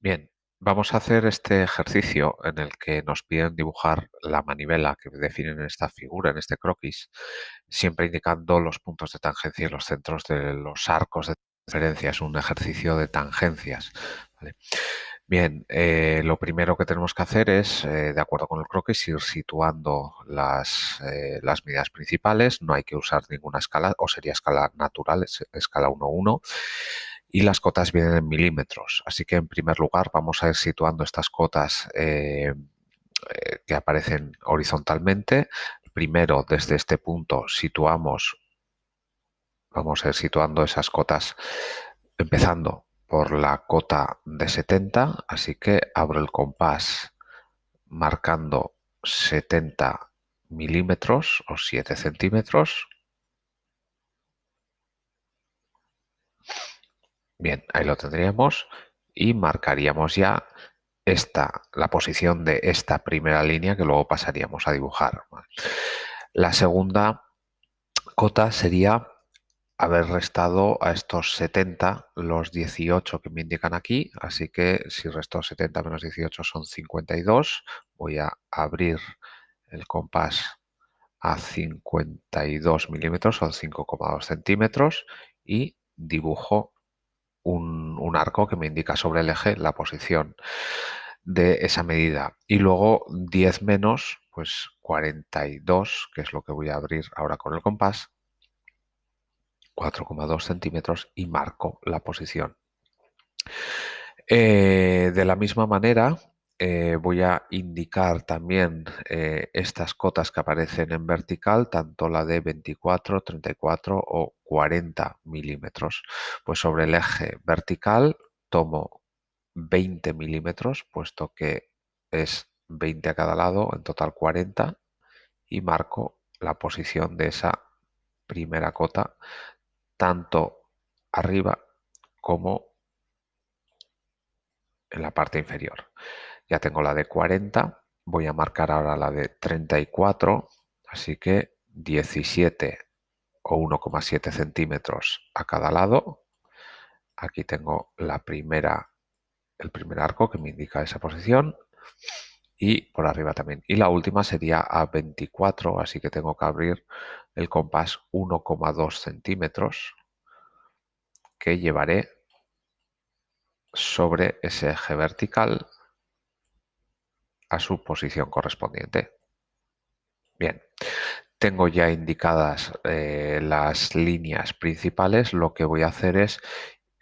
Bien, vamos a hacer este ejercicio en el que nos piden dibujar la manivela que definen en esta figura, en este croquis, siempre indicando los puntos de tangencia y los centros de los arcos de referencia. Es un ejercicio de tangencias. Bien, eh, lo primero que tenemos que hacer es, eh, de acuerdo con el croquis, ir situando las, eh, las medidas principales. No hay que usar ninguna escala, o sería escala natural, escala 1-1 y las cotas vienen en milímetros. Así que en primer lugar vamos a ir situando estas cotas eh, eh, que aparecen horizontalmente. Primero desde este punto situamos, vamos a ir situando esas cotas empezando por la cota de 70, así que abro el compás marcando 70 milímetros o 7 centímetros Bien, ahí lo tendríamos y marcaríamos ya esta, la posición de esta primera línea que luego pasaríamos a dibujar. La segunda cota sería haber restado a estos 70 los 18 que me indican aquí, así que si resto 70 menos 18 son 52, voy a abrir el compás a 52 milímetros, son 5,2 centímetros y dibujo un, arco que me indica sobre el eje la posición de esa medida. Y luego 10 menos, pues 42, que es lo que voy a abrir ahora con el compás, 4,2 centímetros y marco la posición. Eh, de la misma manera, eh, voy a indicar también eh, estas cotas que aparecen en vertical, tanto la de 24, 34 o 40 milímetros. Pues sobre el eje vertical tomo 20 milímetros, puesto que es 20 a cada lado, en total 40, y marco la posición de esa primera cota, tanto arriba como en la parte inferior. Ya tengo la de 40, voy a marcar ahora la de 34, así que 17 o 1,7 centímetros a cada lado. Aquí tengo la primera, el primer arco que me indica esa posición y por arriba también. Y la última sería a 24, así que tengo que abrir el compás 1,2 centímetros que llevaré sobre ese eje vertical a su posición correspondiente. Bien, tengo ya indicadas eh, las líneas principales, lo que voy a hacer es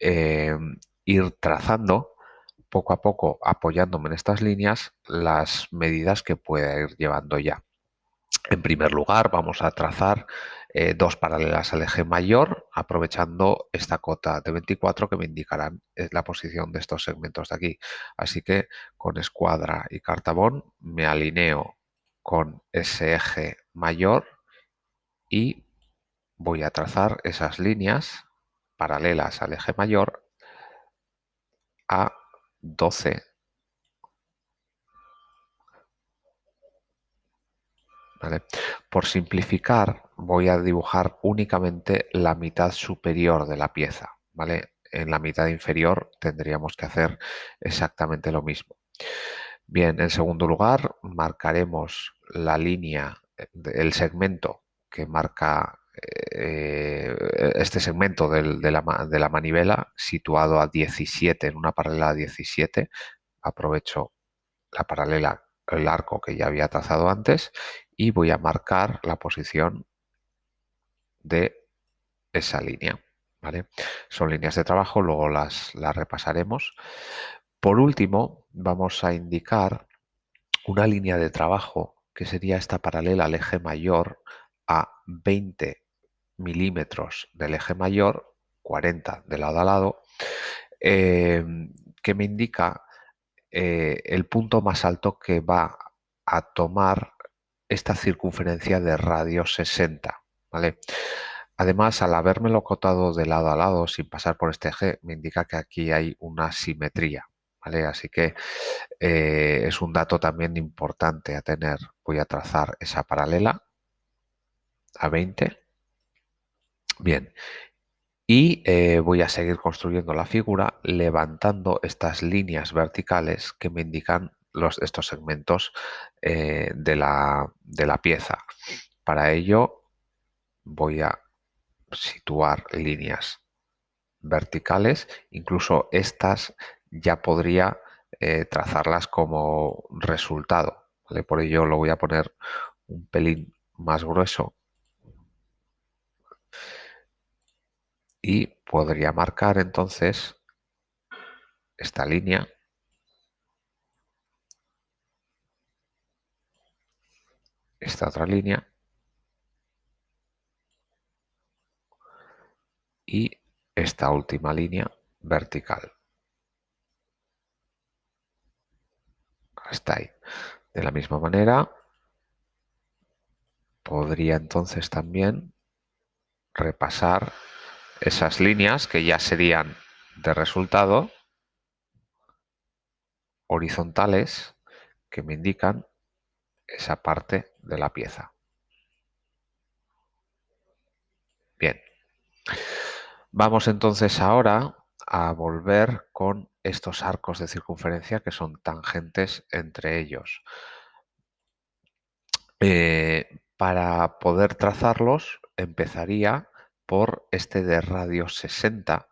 eh, ir trazando poco a poco, apoyándome en estas líneas, las medidas que pueda ir llevando ya. En primer lugar, vamos a trazar eh, dos paralelas al eje mayor, aprovechando esta cota de 24 que me indicarán eh, la posición de estos segmentos de aquí. Así que con escuadra y cartabón me alineo con ese eje mayor y voy a trazar esas líneas paralelas al eje mayor a 12 Por simplificar, voy a dibujar únicamente la mitad superior de la pieza. ¿vale? En la mitad inferior tendríamos que hacer exactamente lo mismo. Bien, en segundo lugar, marcaremos la línea, el segmento que marca eh, este segmento de, la, de la manivela situado a 17, en una paralela a 17. Aprovecho la paralela el arco que ya había trazado antes y voy a marcar la posición de esa línea. ¿vale? Son líneas de trabajo, luego las, las repasaremos. Por último, vamos a indicar una línea de trabajo que sería esta paralela al eje mayor a 20 milímetros del eje mayor, 40 de lado a lado, eh, que me indica eh, el punto más alto que va a tomar esta circunferencia de radio 60. ¿vale? Además, al habérmelo cotado de lado a lado sin pasar por este eje, me indica que aquí hay una simetría. ¿vale? Así que eh, es un dato también importante a tener. Voy a trazar esa paralela a 20. Bien, Y eh, voy a seguir construyendo la figura levantando estas líneas verticales que me indican los, estos segmentos eh, de, la, de la pieza. Para ello voy a situar líneas verticales, incluso estas ya podría eh, trazarlas como resultado. Por ello lo voy a poner un pelín más grueso y podría marcar entonces esta línea esta otra línea y esta última línea vertical. Hasta ahí. De la misma manera, podría entonces también repasar esas líneas que ya serían de resultado horizontales que me indican esa parte de la pieza. Bien. Vamos entonces ahora a volver con estos arcos de circunferencia que son tangentes entre ellos. Eh, para poder trazarlos empezaría por este de radio 60,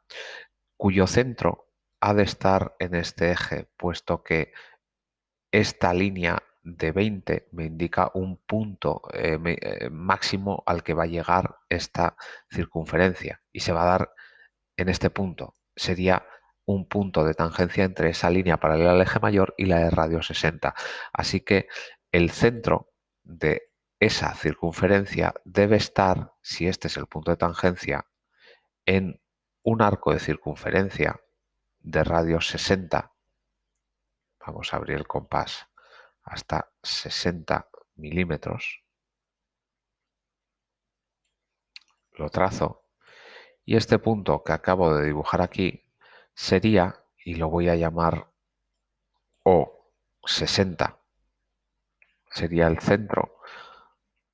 cuyo centro ha de estar en este eje, puesto que esta línea de 20 me indica un punto eh, eh, máximo al que va a llegar esta circunferencia y se va a dar en este punto. Sería un punto de tangencia entre esa línea paralela al eje mayor y la de radio 60. Así que el centro de esa circunferencia debe estar, si este es el punto de tangencia, en un arco de circunferencia de radio 60. Vamos a abrir el compás hasta 60 milímetros. Lo trazo. Y este punto que acabo de dibujar aquí sería, y lo voy a llamar O60, sería el centro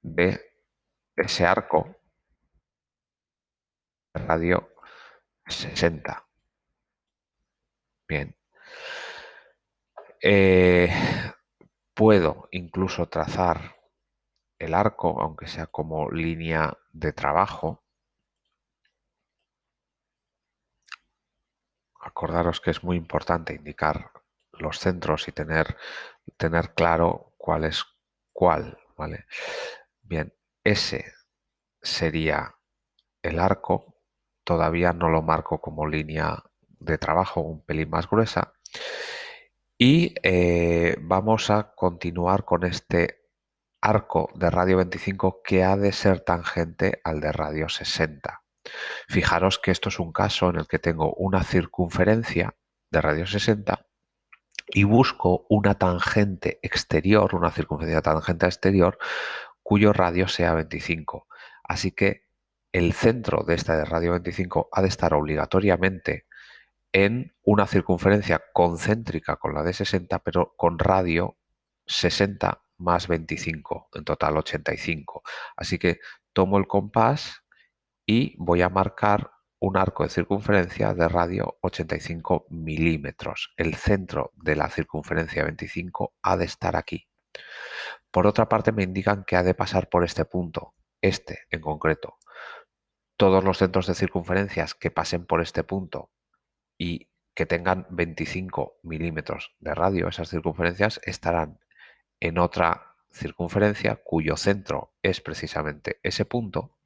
de ese arco de radio 60. Bien. Eh, puedo incluso trazar el arco, aunque sea como línea de trabajo. Acordaros que es muy importante indicar los centros y tener, tener claro cuál es cuál. ¿vale? Bien, ese sería el arco. Todavía no lo marco como línea de trabajo un pelín más gruesa. Y eh, vamos a continuar con este arco de radio 25 que ha de ser tangente al de radio 60. Fijaros que esto es un caso en el que tengo una circunferencia de radio 60 y busco una tangente exterior, una circunferencia tangente exterior, cuyo radio sea 25. Así que el centro de esta de radio 25 ha de estar obligatoriamente en una circunferencia concéntrica con la de 60, pero con radio 60 más 25, en total 85. Así que tomo el compás y voy a marcar un arco de circunferencia de radio 85 milímetros. El centro de la circunferencia 25 ha de estar aquí. Por otra parte me indican que ha de pasar por este punto, este en concreto. Todos los centros de circunferencias que pasen por este punto y que tengan 25 milímetros de radio, esas circunferencias estarán en otra circunferencia cuyo centro es precisamente ese punto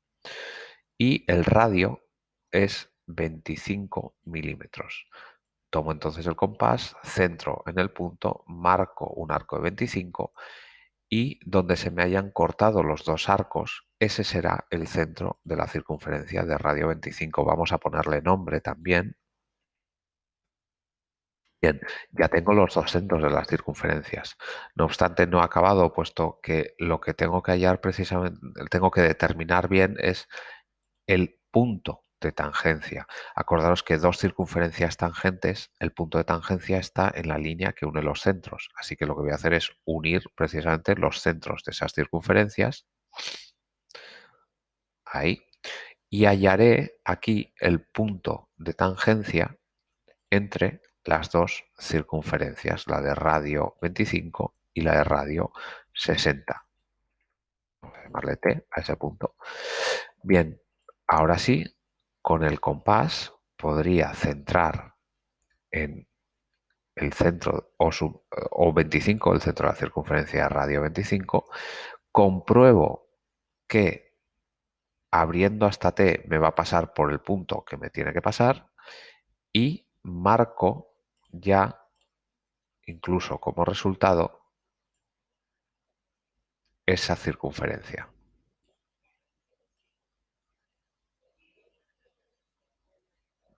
y el radio es 25 milímetros. Tomo entonces el compás, centro en el punto, marco un arco de 25 y donde se me hayan cortado los dos arcos, ese será el centro de la circunferencia de radio 25. Vamos a ponerle nombre también Bien, ya tengo los dos centros de las circunferencias. No obstante, no he acabado, puesto que lo que tengo que hallar precisamente, tengo que determinar bien es el punto de tangencia. Acordaros que dos circunferencias tangentes, el punto de tangencia está en la línea que une los centros. Así que lo que voy a hacer es unir precisamente los centros de esas circunferencias. Ahí. y hallaré aquí el punto de tangencia entre las dos circunferencias, la de radio 25 y la de radio 60. Vamos a llamarle T a ese punto. Bien, ahora sí, con el compás podría centrar en el centro o, o 25, el centro de la circunferencia radio 25, compruebo que abriendo hasta T me va a pasar por el punto que me tiene que pasar y marco ya, incluso como resultado, esa circunferencia.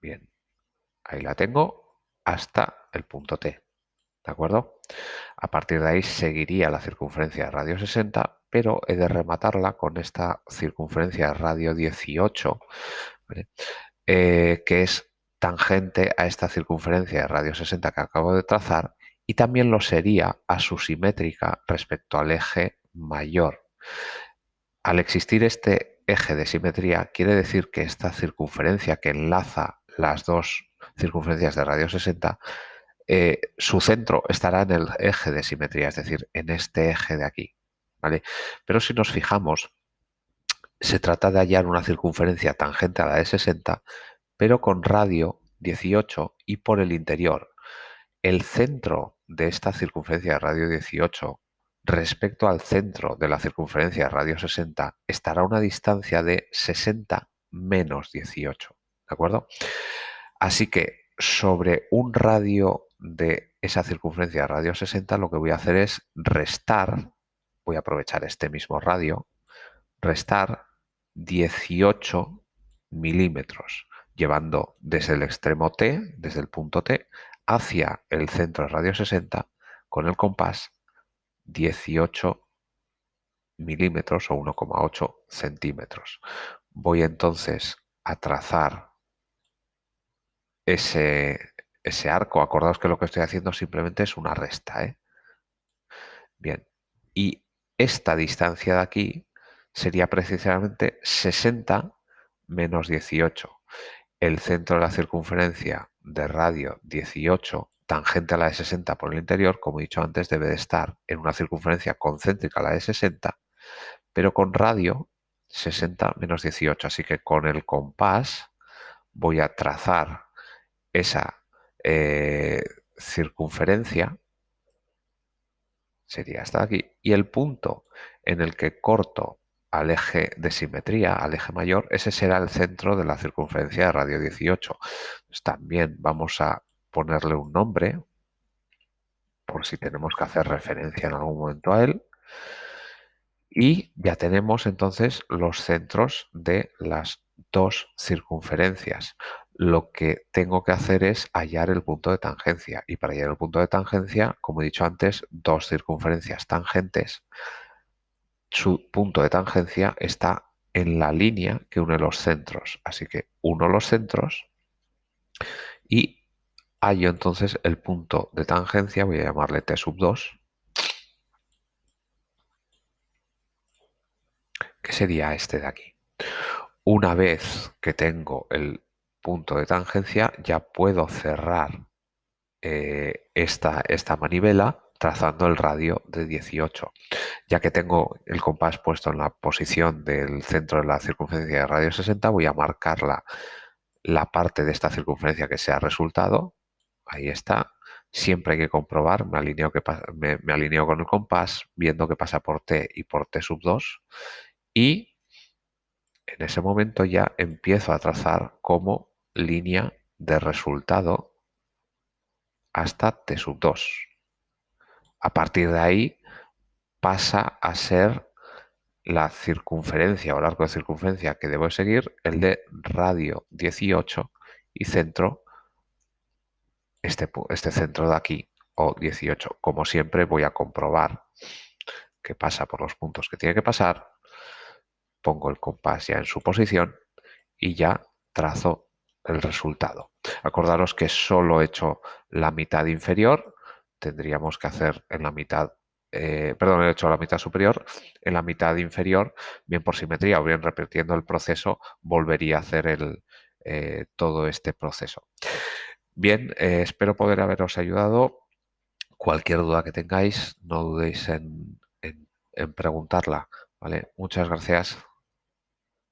Bien, ahí la tengo hasta el punto T. ¿De acuerdo? A partir de ahí seguiría la circunferencia de radio 60, pero he de rematarla con esta circunferencia de radio 18, eh, que es tangente a esta circunferencia de radio 60 que acabo de trazar y también lo sería a su simétrica respecto al eje mayor. Al existir este eje de simetría, quiere decir que esta circunferencia que enlaza las dos circunferencias de radio 60, eh, su centro estará en el eje de simetría, es decir, en este eje de aquí. ¿vale? Pero si nos fijamos, se trata de hallar una circunferencia tangente a la de 60, pero con radio 18 y por el interior. El centro de esta circunferencia de radio 18 respecto al centro de la circunferencia de radio 60 estará a una distancia de 60 menos 18. ¿De acuerdo? Así que sobre un radio de esa circunferencia de radio 60 lo que voy a hacer es restar, voy a aprovechar este mismo radio, restar 18 milímetros llevando desde el extremo T, desde el punto T, hacia el centro de radio 60 con el compás 18 milímetros o 1,8 centímetros. Voy entonces a trazar ese, ese arco. Acordaos que lo que estoy haciendo simplemente es una resta. ¿eh? Bien, y esta distancia de aquí sería precisamente 60 menos 18 el centro de la circunferencia de radio 18 tangente a la de 60 por el interior, como he dicho antes, debe de estar en una circunferencia concéntrica a la de 60, pero con radio 60 menos 18. Así que con el compás voy a trazar esa eh, circunferencia, sería hasta aquí, y el punto en el que corto al eje de simetría, al eje mayor, ese será el centro de la circunferencia de radio 18. también vamos a ponerle un nombre, por si tenemos que hacer referencia en algún momento a él. Y ya tenemos entonces los centros de las dos circunferencias. Lo que tengo que hacer es hallar el punto de tangencia. Y para hallar el punto de tangencia, como he dicho antes, dos circunferencias tangentes su punto de tangencia está en la línea que une los centros. Así que uno los centros y hallo entonces el punto de tangencia, voy a llamarle T sub 2, que sería este de aquí. Una vez que tengo el punto de tangencia, ya puedo cerrar eh, esta, esta manivela trazando el radio de 18. Ya que tengo el compás puesto en la posición del centro de la circunferencia de radio 60, voy a marcar la, parte de esta circunferencia que sea resultado. Ahí está. Siempre hay que comprobar, me alineo, que, me, me alineo con el compás, viendo que pasa por T y por T sub 2. Y en ese momento ya empiezo a trazar como línea de resultado hasta T sub 2. A partir de ahí pasa a ser la circunferencia o el arco de circunferencia que debo seguir, el de radio 18 y centro, este, este centro de aquí, o 18. Como siempre voy a comprobar que pasa por los puntos que tiene que pasar, pongo el compás ya en su posición y ya trazo el resultado. Acordaros que solo he hecho la mitad inferior, tendríamos que hacer en la mitad eh, perdón, he hecho la mitad superior, en la mitad inferior, bien por simetría o bien repitiendo el proceso, volvería a hacer el, eh, todo este proceso. Bien, eh, espero poder haberos ayudado. Cualquier duda que tengáis, no dudéis en, en preguntarla. ¿vale? Muchas gracias.